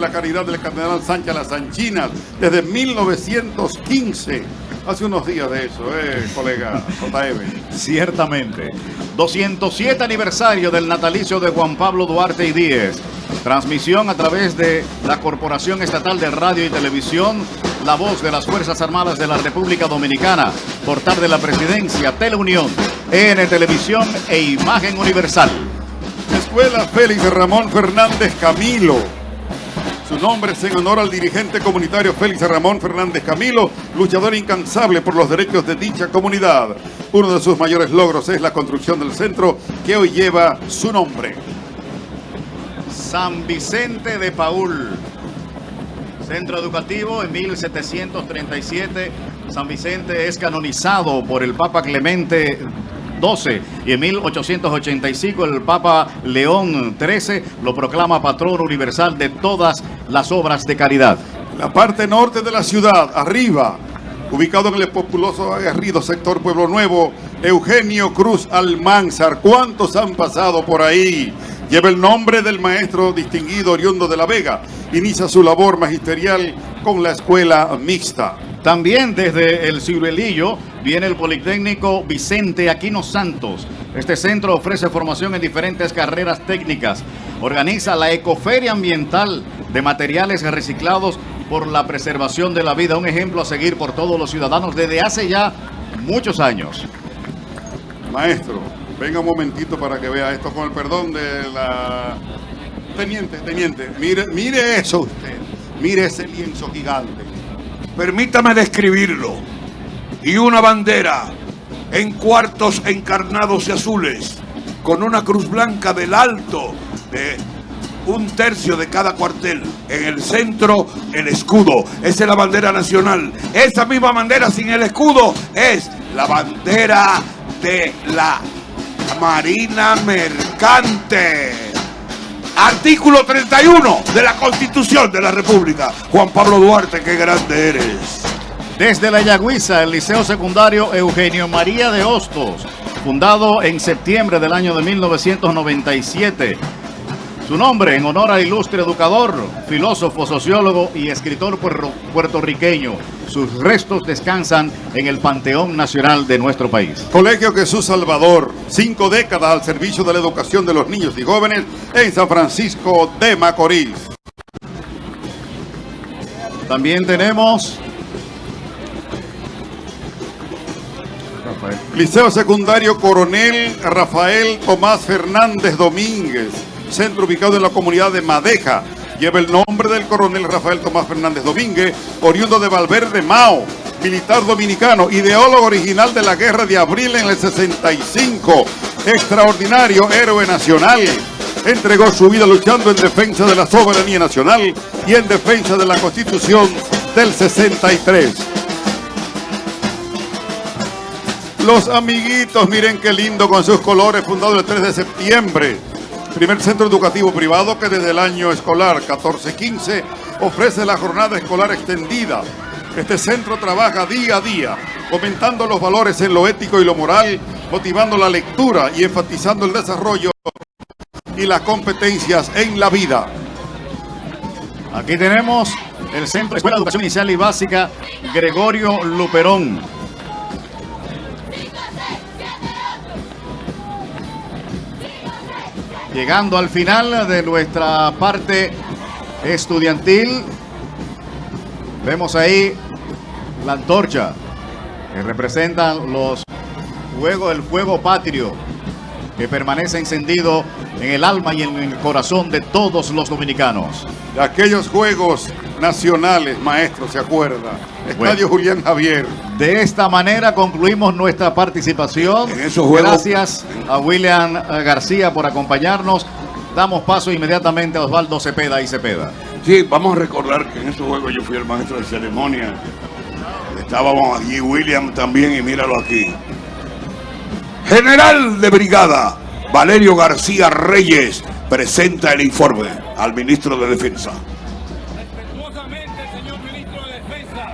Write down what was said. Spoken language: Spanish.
la caridad del Cardenal Sánchez Las Sanchinas desde 1915. Hace unos días de eso, eh, colega JM. Ciertamente. 207 aniversario del natalicio de Juan Pablo Duarte y Díez. Transmisión a través de la Corporación Estatal de Radio y Televisión, la voz de las Fuerzas Armadas de la República Dominicana, portal de la Presidencia, Teleunión, EN Televisión e Imagen Universal. Escuela Félix Ramón Fernández Camilo. Su nombre es en honor al dirigente comunitario Félix Ramón Fernández Camilo, luchador incansable por los derechos de dicha comunidad. Uno de sus mayores logros es la construcción del centro que hoy lleva su nombre. San Vicente de Paul. Centro educativo en 1737. San Vicente es canonizado por el Papa Clemente 12 y en 1885 el Papa León XIII lo proclama patrón universal de todas las obras de caridad. La parte norte de la ciudad, arriba, ubicado en el populoso aguerrido sector Pueblo Nuevo, Eugenio Cruz Almanzar. ¿Cuántos han pasado por ahí? Lleva el nombre del maestro distinguido oriundo de La Vega. Inicia su labor magisterial con la escuela mixta. También desde el Ciruelillo viene el Politécnico Vicente Aquino Santos. Este centro ofrece formación en diferentes carreras técnicas. Organiza la Ecoferia Ambiental de materiales reciclados por la preservación de la vida. Un ejemplo a seguir por todos los ciudadanos desde hace ya muchos años. Maestro, venga un momentito para que vea esto con el perdón de la... Teniente, teniente, mire, mire eso usted. Mire ese lienzo gigante. Permítame describirlo. Y una bandera en cuartos encarnados y azules, con una cruz blanca del alto de un tercio de cada cuartel. En el centro, el escudo. Esa es la bandera nacional. Esa misma bandera sin el escudo es la bandera de la Marina Mercante. Artículo 31 de la Constitución de la República. Juan Pablo Duarte, qué grande eres. Desde la Yagüiza, el Liceo Secundario Eugenio María de Hostos, fundado en septiembre del año de 1997. Su nombre en honor al ilustre educador, filósofo, sociólogo y escritor puertorriqueño. Sus restos descansan en el Panteón Nacional de nuestro país. Colegio Jesús Salvador, cinco décadas al servicio de la educación de los niños y jóvenes en San Francisco de Macorís. También tenemos Liceo Secundario Coronel Rafael Tomás Fernández Domínguez centro ubicado en la comunidad de Madeja. Lleva el nombre del coronel Rafael Tomás Fernández Domínguez, oriundo de Valverde Mao, militar dominicano, ideólogo original de la guerra de abril en el 65, extraordinario héroe nacional. Entregó su vida luchando en defensa de la soberanía nacional y en defensa de la Constitución del 63. Los amiguitos, miren qué lindo con sus colores, fundado el 3 de septiembre primer centro educativo privado que desde el año escolar 14-15 ofrece la jornada escolar extendida. Este centro trabaja día a día, comentando los valores en lo ético y lo moral, motivando la lectura y enfatizando el desarrollo y las competencias en la vida. Aquí tenemos el Centro de Escuela de Educación Inicial y Básica Gregorio Luperón. Llegando al final de nuestra parte estudiantil, vemos ahí la antorcha que representan los juegos, el fuego patrio que permanece encendido en el alma y en el corazón de todos los dominicanos. De aquellos juegos nacionales, maestro, ¿se acuerda? Estadio Julián Javier. De esta manera concluimos nuestra participación. En esos juegos... Gracias a William García por acompañarnos. Damos paso inmediatamente a Osvaldo Cepeda y Cepeda. Sí, vamos a recordar que en esos juegos yo fui el maestro de ceremonia. Estábamos allí, William también, y míralo aquí. General de Brigada, Valerio García Reyes, presenta el informe al ministro de Defensa.